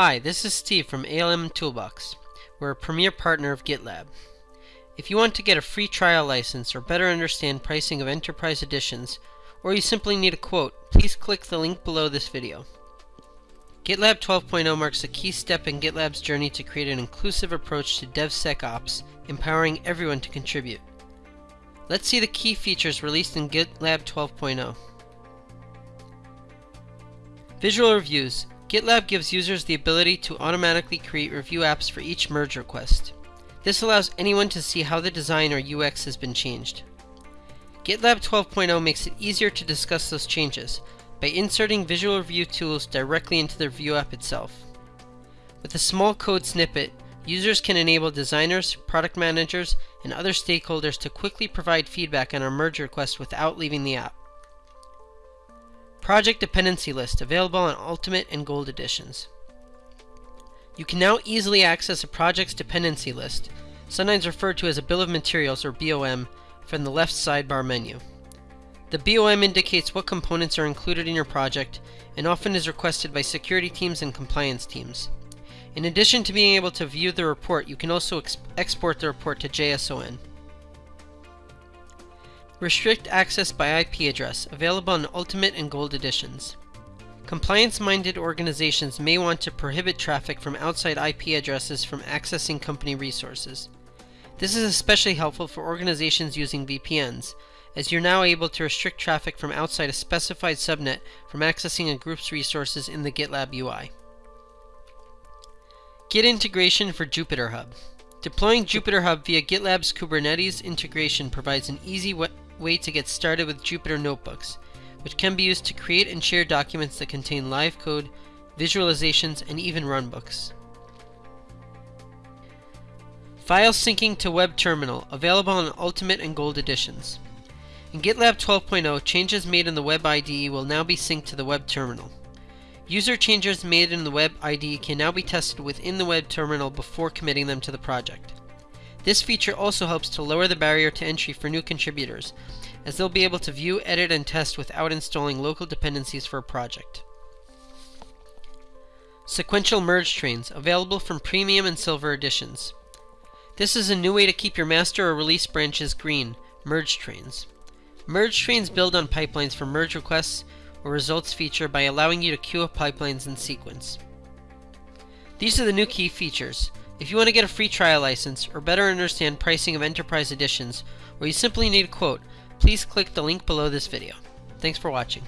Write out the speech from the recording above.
Hi, this is Steve from ALM Toolbox. We're a premier partner of GitLab. If you want to get a free trial license or better understand pricing of enterprise editions, or you simply need a quote, please click the link below this video. GitLab 12.0 marks a key step in GitLab's journey to create an inclusive approach to DevSecOps, empowering everyone to contribute. Let's see the key features released in GitLab 12.0. Visual Reviews GitLab gives users the ability to automatically create review apps for each merge request. This allows anyone to see how the design or UX has been changed. GitLab 12.0 makes it easier to discuss those changes by inserting visual review tools directly into the review app itself. With a small code snippet, users can enable designers, product managers, and other stakeholders to quickly provide feedback on a merge request without leaving the app. Project Dependency List, available on Ultimate and Gold editions. You can now easily access a project's dependency list, sometimes referred to as a Bill of Materials or BOM, from the left sidebar menu. The BOM indicates what components are included in your project and often is requested by security teams and compliance teams. In addition to being able to view the report, you can also ex export the report to JSON. Restrict access by IP address, available in Ultimate and Gold editions. Compliance-minded organizations may want to prohibit traffic from outside IP addresses from accessing company resources. This is especially helpful for organizations using VPNs, as you're now able to restrict traffic from outside a specified subnet from accessing a group's resources in the GitLab UI. Git integration for JupyterHub. Deploying JupyterHub via GitLab's Kubernetes integration provides an easy way to get started with Jupyter Notebooks, which can be used to create and share documents that contain live code, visualizations, and even runbooks. File syncing to Web Terminal, available on Ultimate and Gold editions. In GitLab 12.0, changes made in the Web IDE will now be synced to the Web Terminal. User changes made in the Web IDE can now be tested within the Web Terminal before committing them to the project. This feature also helps to lower the barrier to entry for new contributors, as they'll be able to view, edit, and test without installing local dependencies for a project. Sequential merge trains, available from Premium and Silver editions. This is a new way to keep your master or release branches green, merge trains. Merge trains build on pipelines for merge requests or results feature by allowing you to queue up pipelines in sequence. These are the new key features. If you want to get a free trial license, or better understand pricing of enterprise editions, or you simply need a quote, please click the link below this video. Thanks for watching.